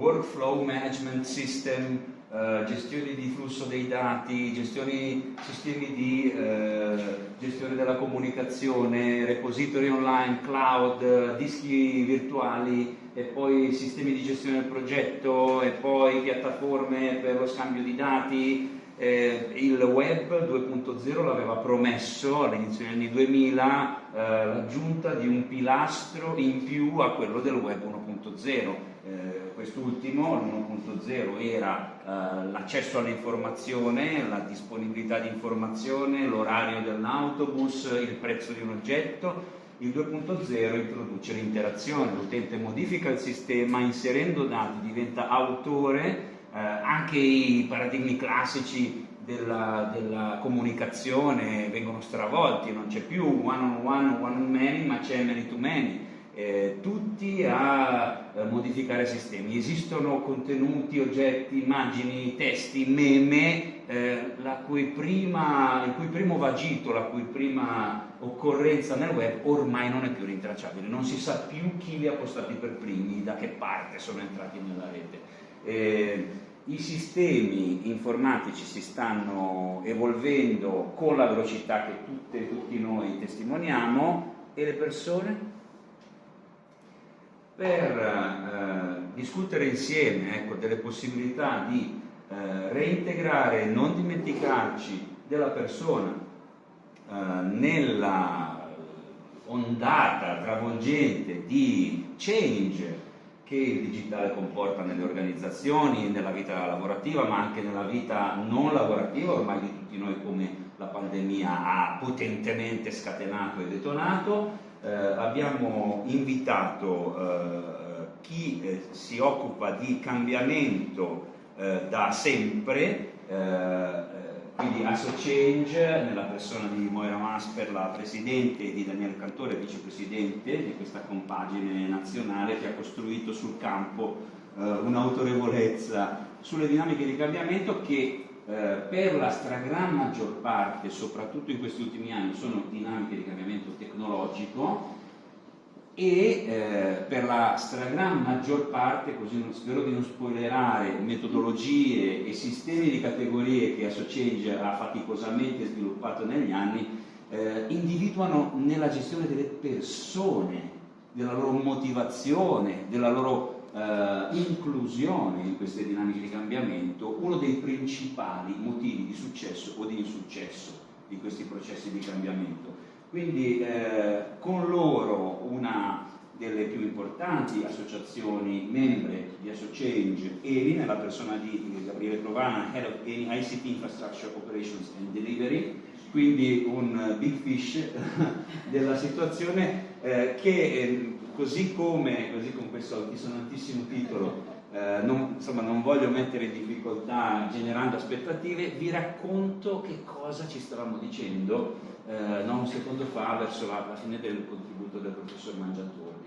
workflow management system, eh, gestione di flusso dei dati, gestioni, sistemi di eh, gestione della comunicazione, repository online, cloud, dischi virtuali e poi sistemi di gestione del progetto e poi piattaforme per lo scambio di dati, eh, il web 2.0 l'aveva promesso all'inizio degli anni 2000 eh, l'aggiunta di un pilastro in più a quello del web 1.0. Eh, quest'ultimo, l'1.0, era eh, l'accesso all'informazione, la disponibilità di informazione, l'orario dell'autobus, il prezzo di un oggetto, il 2.0 introduce l'interazione, l'utente modifica il sistema, inserendo dati diventa autore eh, anche i paradigmi classici della, della, comunicazione vengono stravolti, non c'è più one on one, one on many, ma c'è many to many. Eh, tutti a eh, modificare sistemi. Esistono contenuti, oggetti, immagini, testi, meme, eh, cui prima, il cui primo vagito, la cui prima occorrenza nel web ormai non è più rintracciabile, non si sa più chi li ha postati per primi, da che parte sono entrati nella rete. I sistemi informatici si stanno evolvendo con la velocità che tutte, tutti noi testimoniamo e le persone? Per eh, discutere insieme ecco, delle possibilità di eh, reintegrare e non dimenticarci della persona eh, nella ondata travolgente di change che il digitale comporta nelle organizzazioni, nella vita lavorativa, ma anche nella vita non lavorativa, ormai di tutti noi come la pandemia ha potentemente scatenato e detonato. Eh, abbiamo invitato eh, chi eh, si occupa di cambiamento eh, da sempre, eh, quindi Asso Change nella persona di Moira Masper, la presidente, e di Daniele Cantore, vicepresidente di questa compagine nazionale che ha costruito sul campo eh, un'autorevolezza sulle dinamiche di cambiamento che eh, per la stragrande maggior parte, soprattutto in questi ultimi anni, sono dinamiche di cambiamento tecnologico e eh, per la stragrande maggior parte, così non, spero di non spoilerare, metodologie e sistemi di categorie che AssoChange ha faticosamente sviluppato negli anni, eh, individuano nella gestione delle persone, della loro motivazione, della loro eh, inclusione in queste dinamiche di cambiamento, uno dei principali motivi di successo o di insuccesso di questi processi di cambiamento. Quindi eh, con loro importanti associazioni membre di AssoChange, ERI, nella persona di Gabriele Provana, Head of ICT Infrastructure Operations and Delivery, quindi un big fish della situazione eh, che eh, così come, così con questo altisonantissimo titolo eh, non, insomma, non voglio mettere in difficoltà generando aspettative, vi racconto che cosa ci stavamo dicendo eh, non un secondo fa verso la, la fine del contributo del professor Mangiatore.